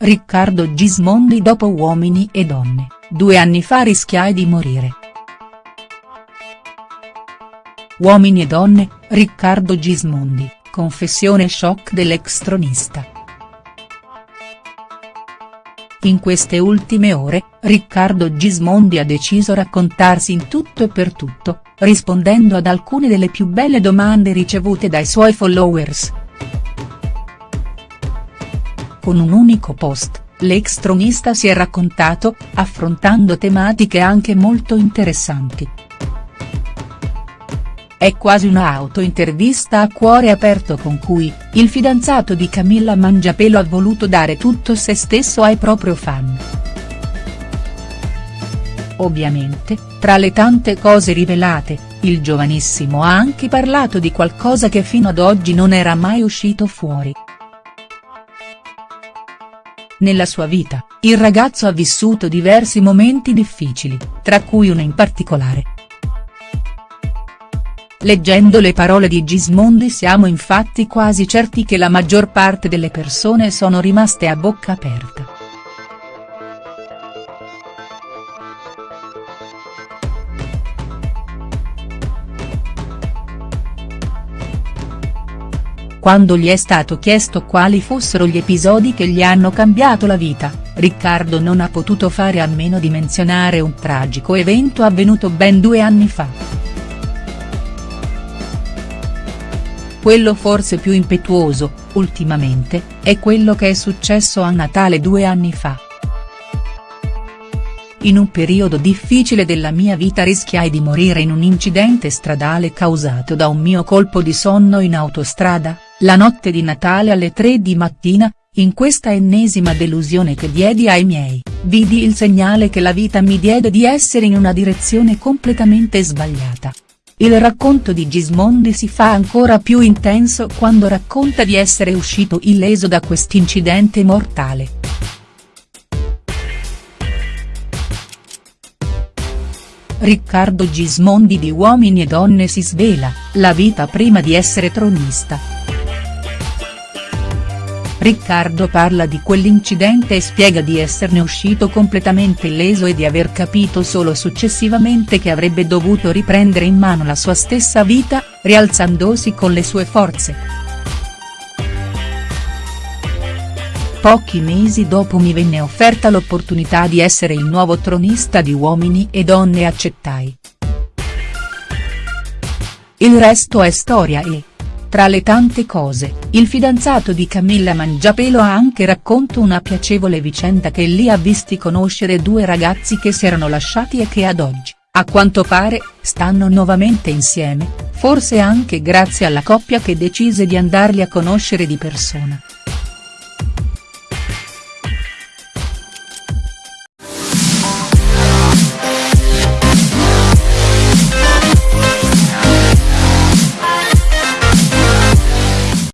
Riccardo Gismondi dopo Uomini e donne, due anni fa rischiai di morire. Uomini e donne, Riccardo Gismondi, confessione shock dell'ex tronista. In queste ultime ore, Riccardo Gismondi ha deciso raccontarsi in tutto e per tutto, rispondendo ad alcune delle più belle domande ricevute dai suoi followers. Con un unico post, l'ex tronista si è raccontato, affrontando tematiche anche molto interessanti. È quasi una auto-intervista a cuore aperto con cui, il fidanzato di Camilla Mangiapelo ha voluto dare tutto se stesso ai propri fan. Ovviamente, tra le tante cose rivelate, il giovanissimo ha anche parlato di qualcosa che fino ad oggi non era mai uscito fuori. Nella sua vita, il ragazzo ha vissuto diversi momenti difficili, tra cui uno in particolare. Leggendo le parole di Gismondi siamo infatti quasi certi che la maggior parte delle persone sono rimaste a bocca aperta. Quando gli è stato chiesto quali fossero gli episodi che gli hanno cambiato la vita, Riccardo non ha potuto fare a meno di menzionare un tragico evento avvenuto ben due anni fa. Quello forse più impetuoso, ultimamente, è quello che è successo a Natale due anni fa. In un periodo difficile della mia vita rischiai di morire in un incidente stradale causato da un mio colpo di sonno in autostrada, la notte di Natale alle 3 di mattina, in questa ennesima delusione che diedi ai miei, vidi il segnale che la vita mi diede di essere in una direzione completamente sbagliata. Il racconto di Gismondi si fa ancora più intenso quando racconta di essere uscito illeso da quest'incidente mortale. Riccardo Gismondi di Uomini e Donne si svela, la vita prima di essere tronista. Riccardo parla di quell'incidente e spiega di esserne uscito completamente illeso e di aver capito solo successivamente che avrebbe dovuto riprendere in mano la sua stessa vita, rialzandosi con le sue forze. Pochi mesi dopo mi venne offerta l'opportunità di essere il nuovo tronista di Uomini e Donne e accettai. Il resto è storia e. Tra le tante cose, il fidanzato di Camilla Mangiapelo ha anche racconto una piacevole vicenda che lì ha visti conoscere due ragazzi che si erano lasciati e che ad oggi, a quanto pare, stanno nuovamente insieme, forse anche grazie alla coppia che decise di andarli a conoscere di persona.